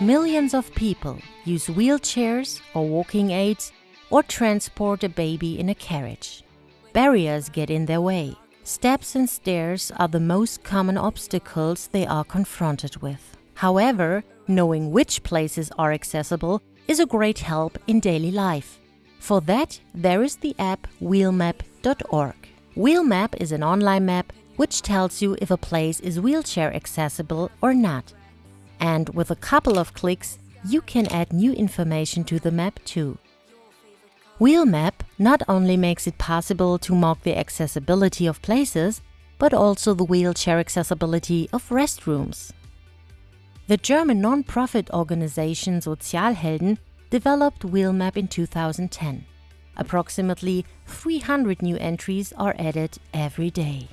Millions of people use wheelchairs or walking aids or transport a baby in a carriage. Barriers get in their way. Steps and stairs are the most common obstacles they are confronted with. However, knowing which places are accessible is a great help in daily life. For that, there is the app wheelmap.org. Wheelmap is an online map which tells you if a place is wheelchair accessible or not and with a couple of clicks you can add new information to the map too. Wheelmap not only makes it possible to mark the accessibility of places, but also the wheelchair accessibility of restrooms. The German non-profit organization Sozialhelden developed Wheelmap in 2010. Approximately 300 new entries are added every day.